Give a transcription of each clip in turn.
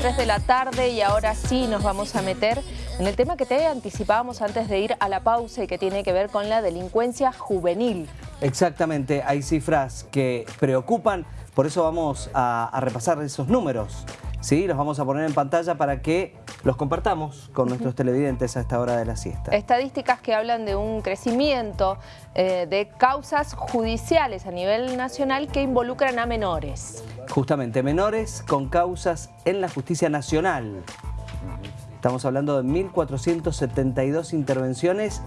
3 de la tarde y ahora sí nos vamos a meter en el tema que te anticipábamos antes de ir a la pausa y que tiene que ver con la delincuencia juvenil. Exactamente, hay cifras que preocupan, por eso vamos a, a repasar esos números. ¿Sí? Los vamos a poner en pantalla para que los compartamos con nuestros televidentes a esta hora de la siesta. Estadísticas que hablan de un crecimiento eh, de causas judiciales a nivel nacional que involucran a menores. Justamente, menores con causas en la justicia nacional. Estamos hablando de 1.472 intervenciones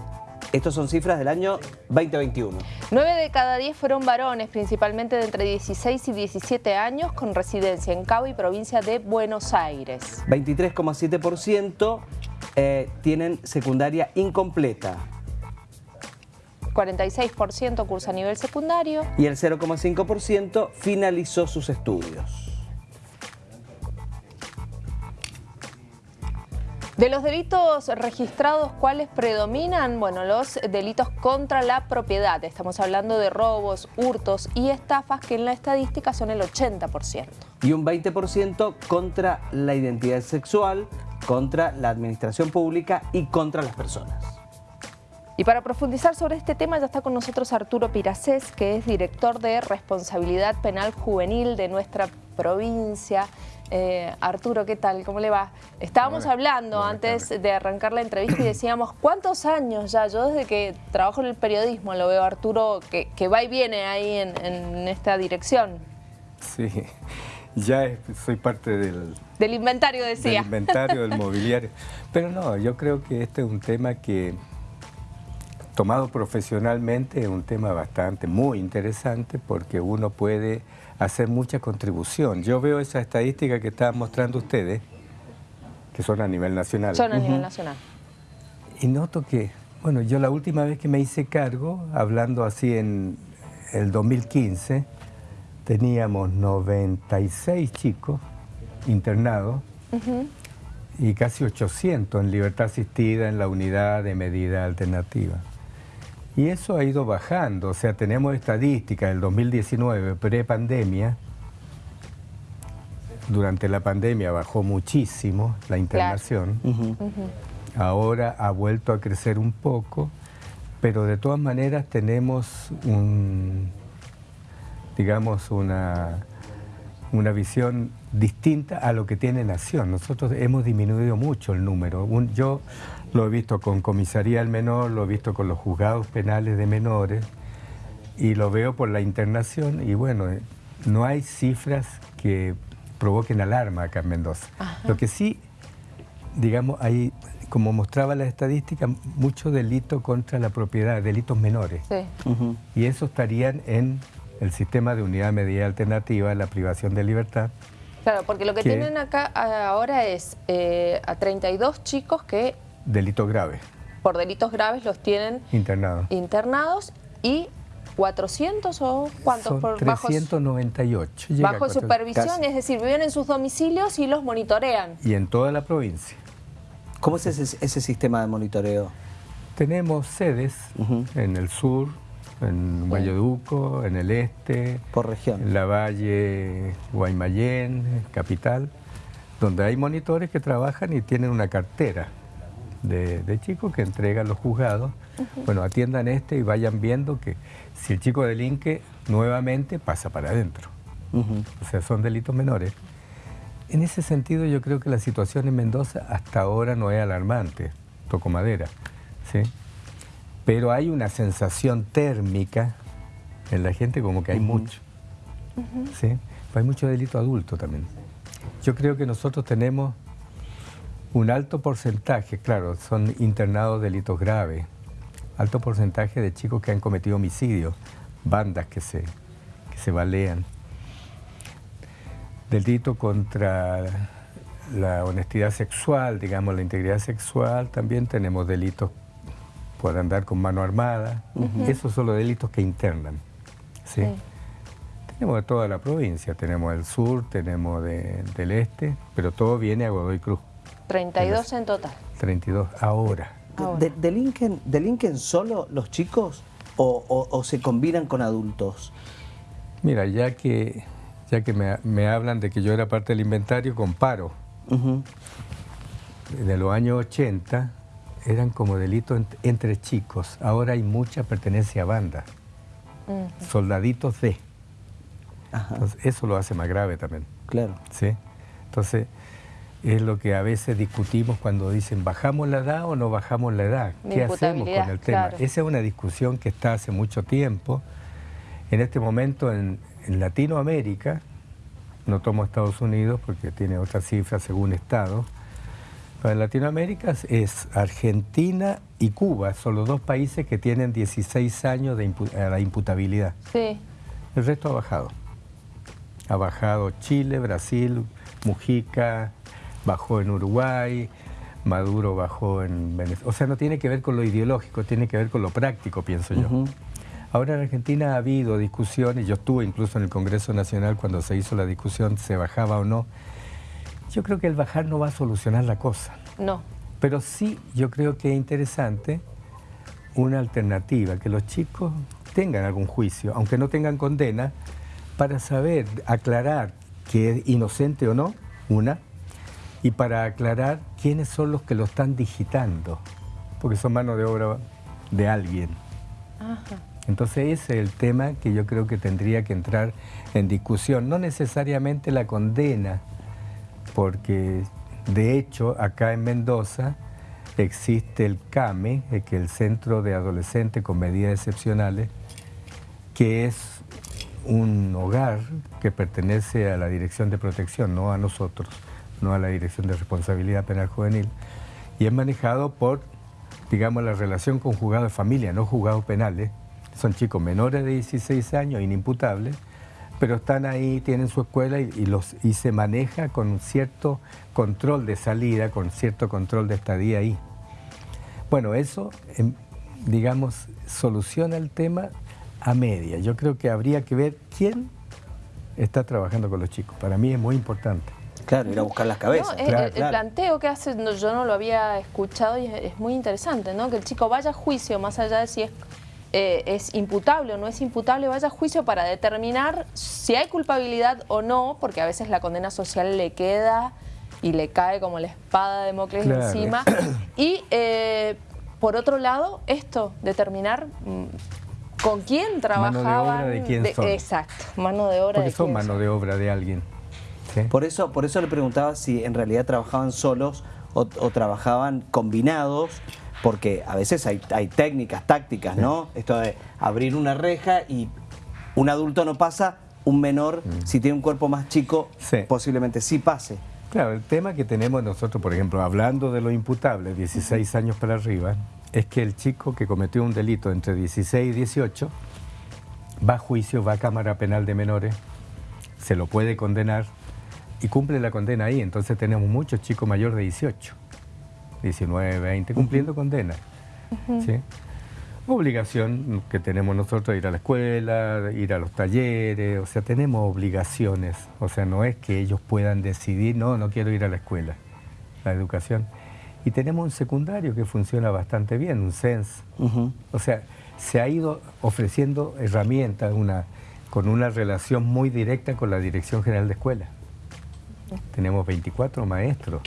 estos son cifras del año 2021. 9 de cada 10 fueron varones, principalmente de entre 16 y 17 años, con residencia en Cabo y provincia de Buenos Aires. 23,7% eh, tienen secundaria incompleta. 46% cursa a nivel secundario. Y el 0,5% finalizó sus estudios. De los delitos registrados, ¿cuáles predominan? Bueno, los delitos contra la propiedad. Estamos hablando de robos, hurtos y estafas que en la estadística son el 80%. Y un 20% contra la identidad sexual, contra la administración pública y contra las personas. Y para profundizar sobre este tema ya está con nosotros Arturo Piracés, que es director de Responsabilidad Penal Juvenil de nuestra provincia. Eh, Arturo, ¿qué tal? ¿Cómo le va? Estábamos hablando antes de arrancar la entrevista y decíamos, ¿cuántos años ya? Yo desde que trabajo en el periodismo lo veo Arturo que, va y viene ahí en, esta dirección. Sí, ya soy parte del... Del inventario, decía. Del inventario, del mobiliario. Pero no, yo creo que este es un tema que, tomado profesionalmente, es un tema bastante, muy interesante porque uno puede hacer mucha contribución. Yo veo esa estadística que estaban mostrando ustedes, que son a nivel nacional. Son a nivel nacional. Y noto que, bueno, yo la última vez que me hice cargo, hablando así en el 2015, teníamos 96 chicos internados y casi 800 en libertad asistida en la unidad de medida alternativa. Y eso ha ido bajando, o sea, tenemos estadísticas del 2019, pre-pandemia, durante la pandemia bajó muchísimo la internación, ahora ha vuelto a crecer un poco, pero de todas maneras tenemos un, digamos, una, una visión distinta a lo que tiene Nación. Nosotros hemos disminuido mucho el número. yo lo he visto con comisaría del menor, lo he visto con los juzgados penales de menores y lo veo por la internación y bueno, eh, no hay cifras que provoquen alarma acá en Mendoza. Lo que sí, digamos, hay, como mostraba la estadística, mucho delito contra la propiedad, delitos menores. Y eso estarían en el sistema de unidad medida alternativa, la privación de libertad. Claro, porque lo que, tienen acá ahora es eh, a 32 chicos que Delitos graves. Por delitos graves los tienen internados. Internados y 400 o cuántos? por 398. Bajo, bajo supervisión, es decir, viven en sus domicilios y los monitorean. Y en toda la provincia. ¿Cómo es ese, sistema de monitoreo? Tenemos sedes en el sur, en Valleduco, en el este. Por región. En la Valle, Guaymallén, capital, donde hay monitores que trabajan y tienen una cartera de, chicos que entregan los juzgados. Bueno, atiendan este y vayan viendo que si el chico delinque, nuevamente pasa para adentro. O sea, son delitos menores. En ese sentido yo creo que la situación en Mendoza hasta ahora no es alarmante, toco madera, ¿sí? Pero hay una sensación térmica en la gente como que hay mucho, ¿sí? hay mucho delito adulto también. Yo creo que nosotros tenemos un alto porcentaje, claro, son internados delitos graves, alto porcentaje de chicos que han cometido homicidios, bandas que se, que se balean. Delito contra la honestidad sexual, digamos, la integridad sexual, también tenemos delitos por andar con mano armada. Esos son los delitos que internan. ¿sí? Tenemos de toda la provincia, tenemos del sur, tenemos del este, pero todo viene a Godoy Cruz. 32 en total. 32 ahora. De, ¿Delinquen, solo los chicos o, se combinan con adultos? Mira, ya que, ya que me, hablan de que yo era parte del inventario, comparo de los años 80 eran como delitos entre chicos. Ahora hay mucha pertenencia a banda. Soldaditos de. eso lo hace más grave también. Claro. ¿Sí? Entonces, es lo que a veces discutimos cuando dicen, ¿bajamos la edad o no bajamos la edad? ¿Qué hacemos con el tema? Esa es una discusión que está hace mucho tiempo. En este momento en, en Latinoamérica, no tomo Estados Unidos porque tiene otras cifras según Estado, en Latinoamérica es Argentina y Cuba, son los dos países que tienen 16 años de la imputabilidad. Sí. El resto ha bajado. Ha bajado Chile, Brasil, Mujica, bajó en Uruguay, Maduro bajó en Venezuela. O sea, no tiene que ver con lo ideológico, tiene que ver con lo práctico, pienso yo. Ahora en Argentina ha habido discusiones, yo estuve incluso en el Congreso Nacional cuando se hizo la discusión, se bajaba o no, yo creo que el bajar no va a solucionar la cosa. No. Pero sí yo creo que es interesante una alternativa, que los chicos tengan algún juicio, aunque no tengan condena, para saber aclarar que es inocente o no, una, y para aclarar quiénes son los que lo están digitando, porque son mano de obra de alguien. Entonces ese es el tema que yo creo que tendría que entrar en discusión, no necesariamente la condena, porque de hecho acá en Mendoza existe el CAME, eh, que es el Centro de Adolescentes con Medidas Excepcionales, que es un hogar que pertenece a la Dirección de Protección, no a nosotros, no a la Dirección de Responsabilidad Penal Juvenil, y es manejado por, digamos, la relación con juzgados de familia, no juzgados penales, son chicos menores de 16 años, inimputables, pero están ahí, tienen su escuela y, se maneja con cierto control de salida, con cierto control de estadía ahí. Bueno, eso, em, digamos, soluciona el tema a media. Yo creo que habría que ver quién está trabajando con los chicos. Para mí es muy importante. Claro, ir a buscar las cabezas. el, planteo que hace, yo no lo había escuchado y es, es, muy interesante, ¿no? Que el chico vaya a juicio, más allá de si es eh, es imputable o no es imputable, vaya a juicio para determinar si hay culpabilidad o no, porque a veces la condena social le queda y le cae como la espada de Mocles encima. Y eh, por otro lado, esto, determinar mm, con quién trabajaban. Mano de obra de quién son. Exacto, mano de obra porque son mano de obra de alguien. Por, eso, por eso le preguntaba si en realidad trabajaban solos o trabajaban combinados porque a veces hay, técnicas, tácticas, ¿no? Esto de abrir una reja y un adulto no pasa, un menor, mm. si tiene un cuerpo más chico, posiblemente sí pase. Claro, el tema que tenemos nosotros, por ejemplo, hablando de lo imputable, 16 años para arriba, es que el chico que cometió un delito entre 16 y 18 va a juicio, va a cámara penal de menores, se lo puede condenar y cumple la condena ahí. Entonces tenemos muchos chicos mayores de 18. 19, 20, cumpliendo condena. Obligación que tenemos nosotros ir a la escuela, ir a los talleres, o sea, tenemos obligaciones. O sea, no es que ellos puedan decidir, no, no quiero ir a la escuela, la educación. Y tenemos un secundario que funciona bastante bien, un SENS. O sea, se ha ido ofreciendo herramientas una, con una relación muy directa con la Dirección General de Escuela. Tenemos 24 maestros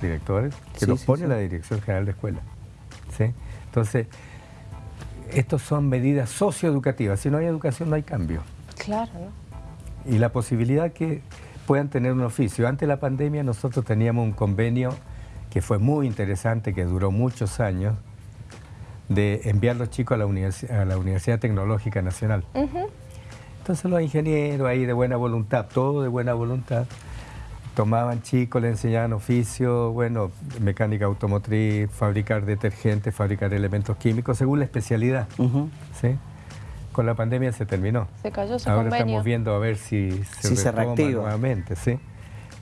directores que los pone la Dirección General de Escuela. ¿sí? Entonces, estos son medidas socioeducativas. Si no hay educación, no hay cambio. Claro, ¿no? Y la posibilidad que puedan tener un oficio. Antes de la pandemia nosotros teníamos un convenio que fue muy interesante, que duró muchos años, de enviar los chicos a la, a la Universidad Tecnológica Nacional. Entonces los ingenieros ahí de buena voluntad, todo de buena voluntad, tomaban chicos, le enseñaban oficio, bueno, mecánica automotriz, fabricar detergentes, fabricar elementos químicos, según la especialidad. ¿sí? Con la pandemia se terminó. Se cayó su Ahora estamos viendo a ver si se, se reactiva nuevamente, ¿sí?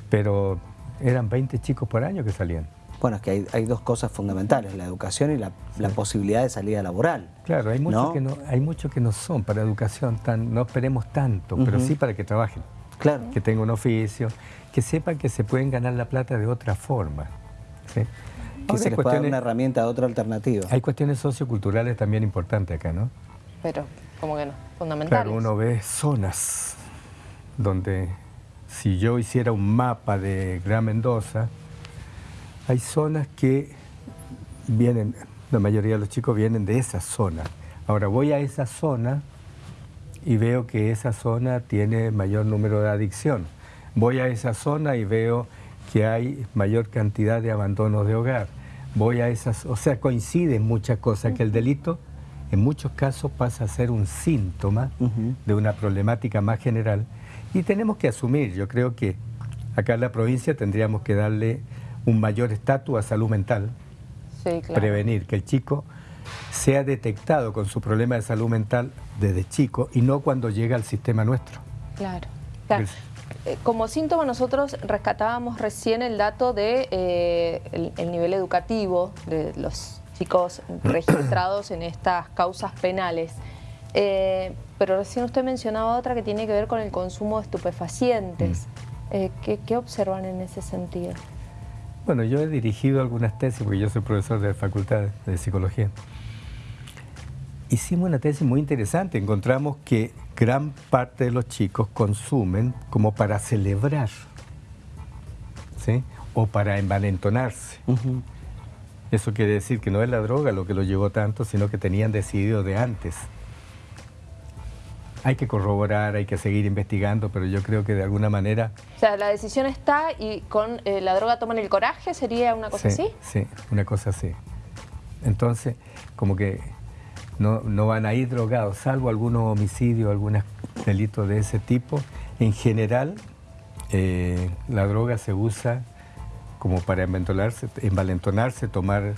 Pero eran 20 chicos por año que salían. Bueno, es que hay, dos cosas fundamentales, la educación y la, posibilidad de salida laboral. Claro, hay muchos, que, no, hay muchos que no son para educación, tan, no esperemos tanto, pero sí para que trabajen. Claro. Que tengan un oficio que sepan que se pueden ganar la plata de otra forma. Que se les pueda dar una herramienta, otra alternativa. Hay cuestiones socioculturales también importantes acá, ¿no? Pero, ¿cómo que no? Fundamentales. Claro, uno ve zonas donde si yo hiciera un mapa de Gran Mendoza, hay zonas que vienen, la mayoría de los chicos vienen de esa zona. Ahora voy a esa zona y veo que esa zona tiene mayor número de adicción. Voy a esa zona y veo que hay mayor cantidad de abandonos de hogar. Voy a esas, o sea, coinciden muchas cosas, que el delito en muchos casos pasa a ser un síntoma de una problemática más general y tenemos que asumir, yo creo que acá en la provincia tendríamos que darle un mayor estatus a salud mental, prevenir que el chico sea detectado con su problema de salud mental desde chico y no cuando llega al sistema nuestro. Claro. Eh, como síntoma nosotros rescatábamos recién el dato de eh, el, nivel educativo de los chicos registrados en estas causas penales. Eh, pero recién usted mencionaba otra que tiene que ver con el consumo de estupefacientes. Mm. ¿qué, observan en ese sentido? Bueno, yo he dirigido algunas tesis, porque yo soy profesor de la Facultad de Psicología. Hicimos una tesis muy interesante. Encontramos que gran parte de los chicos consumen como para celebrar, ¿sí? O para envalentonarse. Eso quiere decir que no es la droga lo que lo llevó tanto, sino que tenían decidido de antes. Hay que corroborar, hay que seguir investigando, pero yo creo que de alguna manera... O sea, la decisión está y con eh, la droga toman el coraje, ¿sería una cosa así? Sí, una cosa así. Entonces, como que no, no van a ir drogados, salvo algunos homicidios, algunos delitos de ese tipo. En general, eh, la droga se usa como para envalentonarse, tomar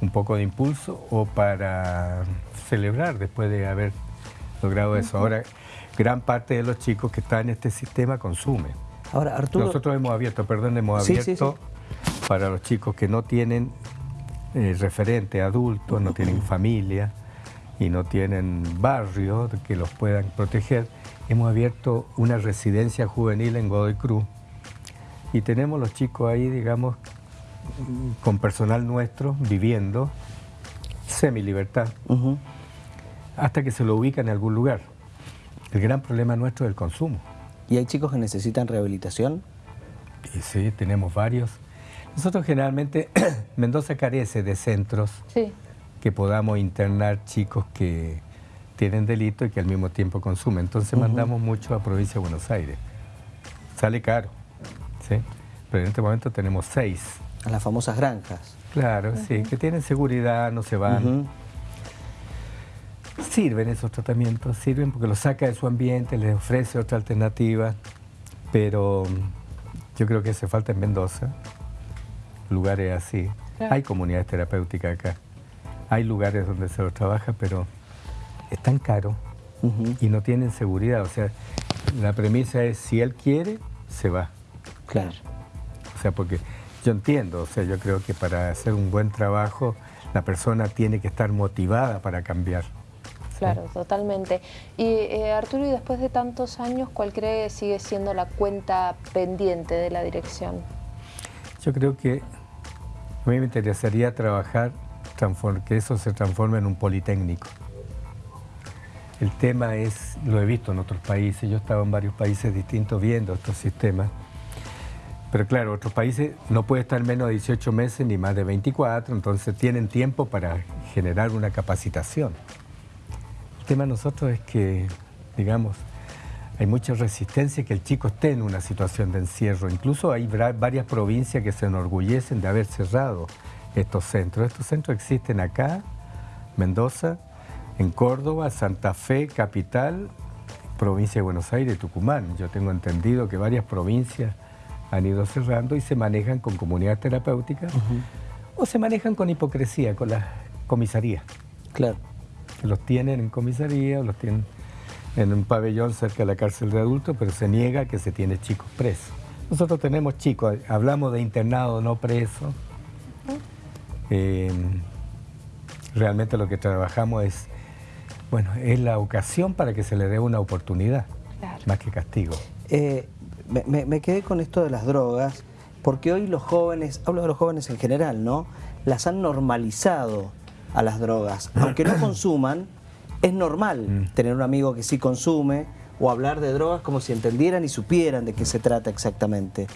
un poco de impulso o para celebrar después de haber logrado eso. Ahora, gran parte de los chicos que están en este sistema consumen. Ahora, Arturo... Nosotros hemos abierto, perdón, hemos abierto para los chicos que no tienen eh, referente adultos, no tienen familia, y no tienen barrio que los puedan proteger, hemos abierto una residencia juvenil en Godoy Cruz y tenemos los chicos ahí, digamos, con personal nuestro viviendo semi-libertad hasta que se lo ubican en algún lugar. El gran problema nuestro es el consumo. ¿Y hay chicos que necesitan rehabilitación? sí, tenemos varios. Nosotros generalmente, Mendoza carece de centros sí que podamos internar chicos que tienen delito y que al mismo tiempo consumen. Entonces mandamos mucho a provincia de Buenos Aires. Sale caro, ¿sí? Pero en este momento tenemos seis. A las famosas granjas. Claro, sí, que tienen seguridad, no se van. Sirven esos tratamientos, sirven porque los saca de su ambiente, les ofrece otra alternativa, pero yo creo que hace falta en Mendoza, lugares así. Hay comunidades terapéuticas acá. Hay lugares donde se lo trabaja, pero es tan caro y no tienen seguridad. O sea, la premisa es, si él quiere, se va. Claro. O sea, porque yo entiendo, o sea, yo creo que para hacer un buen trabajo, la persona tiene que estar motivada para cambiar. Claro, totalmente. Y eh, Arturo, y después de tantos años, ¿cuál cree sigue siendo la cuenta pendiente de la dirección? Yo creo que a mí me interesaría trabajar que eso se transforme en un politécnico. El tema es, lo he visto en otros países, yo he estado en varios países distintos viendo estos sistemas, pero claro, otros países no puede estar menos de 18 meses ni más de 24, entonces tienen tiempo para generar una capacitación. El tema de nosotros es que, digamos, hay mucha resistencia que el chico esté en una situación de encierro. Incluso hay varias provincias que se enorgullecen de haber cerrado estos centros. Estos centros existen acá, Mendoza, en Córdoba, Santa Fe, capital, provincia de Buenos Aires Tucumán. Yo tengo entendido que varias provincias han ido cerrando y se manejan con comunidades terapéuticas o se manejan con hipocresía, con las comisarías. Claro. Los tienen en comisaría o los tienen en un pabellón cerca de la cárcel de adultos, pero se niega que se tiene chicos presos. Nosotros tenemos chicos, hablamos de internado no preso, eh, realmente lo que trabajamos es, bueno, es la ocasión para que se le dé una oportunidad, más que castigo. Eh, me, quedé con esto de las drogas, porque hoy los jóvenes, hablo de los jóvenes en general, ¿no? Las han normalizado a las drogas. Aunque no consuman, es normal mm. tener un amigo que sí consume o hablar de drogas como si entendieran y supieran de qué se trata exactamente.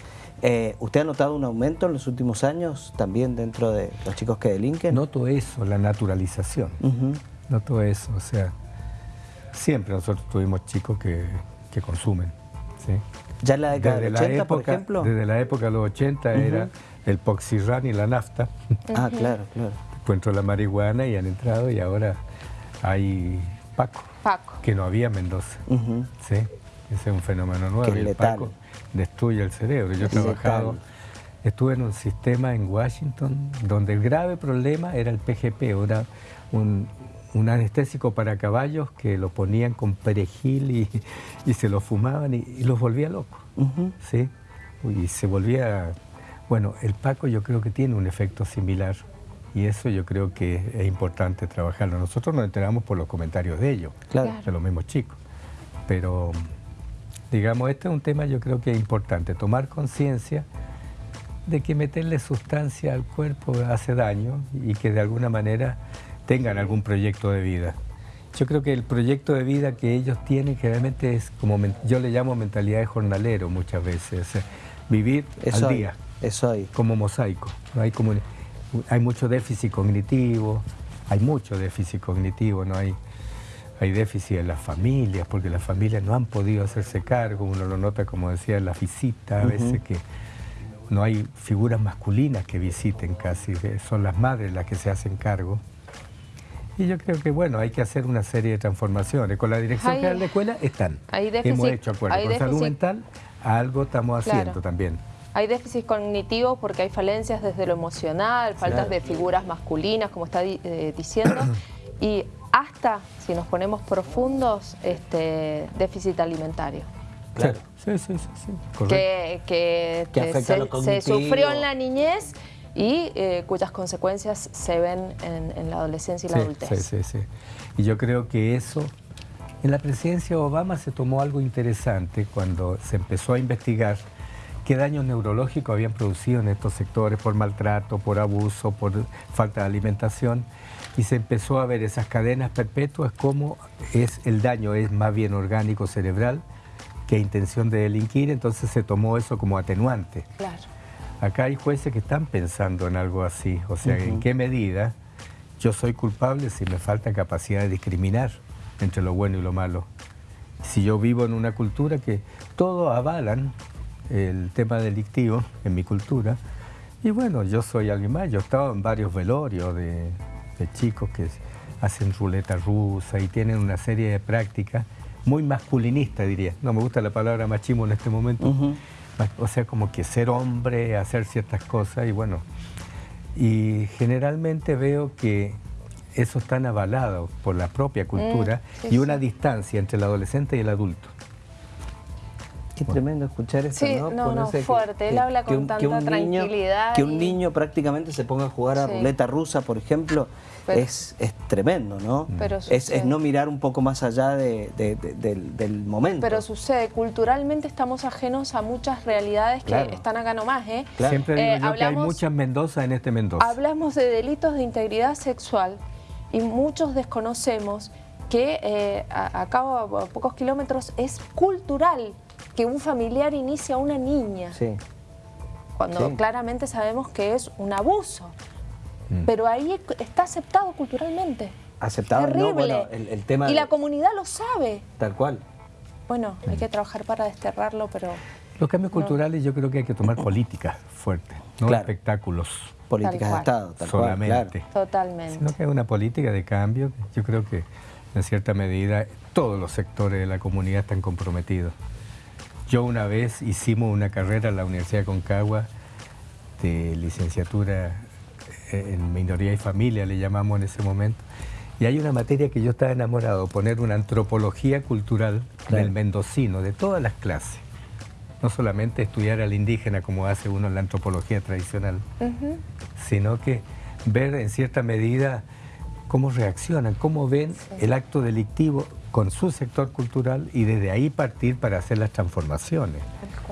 Eh, ¿Usted ha notado un aumento en los últimos años también dentro de los chicos que delinquen? Noto eso, la naturalización. Noto eso, o sea, siempre nosotros tuvimos chicos que, consumen. ¿sí? ¿Ya en la década de 80, por ejemplo? Desde la época de los 80 era el poxirran y la nafta. Ah, claro, claro. Después entró la marihuana y han entrado y ahora hay Paco. Paco. Que no había en Mendoza. ¿sí? Ese es un fenómeno nuevo. Que el Paco destruye el cerebro. Yo he trabajado, estuve en un sistema en Washington donde el grave problema era el PGP, era un, anestésico para caballos que lo ponían con perejil y, se lo fumaban y, los volvía locos. ¿sí? Y se volvía... Bueno, el Paco yo creo que tiene un efecto similar y eso yo creo que es importante trabajarlo. Nosotros nos enteramos por los comentarios de ellos, de los mismos chicos. Pero Digamos, este es un tema yo creo que es importante, tomar conciencia de que meterle sustancia al cuerpo hace daño y que de alguna manera tengan algún proyecto de vida. Yo creo que el proyecto de vida que ellos tienen generalmente es como, yo le llamo mentalidad de jornalero muchas veces, vivir al día, como mosaico. Hay, como, hay mucho déficit cognitivo, hay mucho déficit cognitivo, no hay hay déficit en las familias, porque las familias no han podido hacerse cargo, uno lo nota, como decía, en la visita, a veces que no hay figuras masculinas que visiten casi, son las madres las que se hacen cargo. Y yo creo que, bueno, hay que hacer una serie de transformaciones. Con la Dirección General de Escuela están. Hemos hecho acuerdos. Con salud mental algo estamos haciendo también. Hay déficit cognitivo porque hay falencias desde lo emocional, faltas de figuras masculinas, como está eh, diciendo. y hasta, si nos ponemos profundos, este déficit alimentario. Claro. Sí, sí, sí. sí. Que, que, se, sufrió en la niñez y eh, cuyas consecuencias se ven en, la adolescencia y la adultez. Sí, sí, sí. Y yo creo que eso, en la presidencia de Obama se tomó algo interesante cuando se empezó a investigar qué daños neurológicos habían producido en estos sectores por maltrato, por abuso, por falta de alimentación y se empezó a ver esas cadenas perpetuas como es el daño es más bien orgánico cerebral que intención de delinquir, entonces se tomó eso como atenuante. Claro. Acá hay jueces que están pensando en algo así, o sea, en qué medida yo soy culpable si me falta capacidad de discriminar entre lo bueno y lo malo. Si yo vivo en una cultura que todo avalan el tema delictivo en mi cultura, y bueno, yo soy alguien más, yo he estado en varios velorios de, de chicos que hacen ruleta rusa y tienen una serie de prácticas muy masculinista, diría. No me gusta la palabra machismo en este momento. O sea, como que ser hombre, hacer ciertas cosas y bueno. Y generalmente veo que eso está avalado por la propia cultura mm, y una distancia entre el adolescente y el adulto. Qué tremendo escuchar eso, sí, ¿no? No, fuerte. Él habla con tanta tranquilidad. que un niño prácticamente se ponga a jugar a ruleta rusa, por ejemplo, es, es tremendo, ¿no? Pero es, no mirar un poco más allá de, del, momento. Pero sucede, culturalmente estamos ajenos a muchas realidades que están acá nomás, ¿eh? Siempre digo eh, yo que hay muchas Mendoza en este Mendoza. Hablamos de delitos de integridad sexual y muchos desconocemos que eh, acá a pocos kilómetros es cultural que un familiar inicia a una niña. Sí. Cuando claramente sabemos que es un abuso. Mm. Pero ahí está aceptado culturalmente. Aceptado, Terrible. No, bueno, el, tema... Y la comunidad lo sabe. Tal cual. Bueno, hay que trabajar para desterrarlo, pero... Los cambios culturales yo creo que hay que tomar políticas fuertes, no espectáculos. Políticas de Estado, tal solamente. Cual, Totalmente. Sino que hay una política de cambio. Yo creo que en cierta medida todos los sectores de la comunidad están comprometidos. Yo una vez hicimos una carrera en la Universidad de Concagua de licenciatura en minoría y familia, le llamamos en ese momento. Y hay una materia que yo estaba enamorado, poner una antropología cultural del mendocino, de todas las clases. No solamente estudiar al indígena como hace uno en la antropología tradicional, sino que ver en cierta medida cómo reaccionan, cómo ven el acto delictivo con su sector cultural y desde ahí partir para hacer las transformaciones.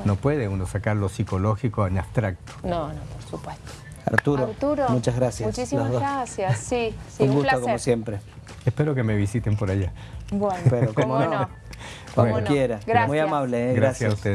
No puede uno sacar lo psicológico en abstracto. No, no, por supuesto. Arturo, muchas gracias. Muchísimas gracias, sí, sí un, gusto como siempre. Espero que me visiten por allá. Bueno, Pero, ¿cómo, no? Cuando no. quiera. Gracias. Muy amable, ¿eh? Gracias a Gracias. ustedes.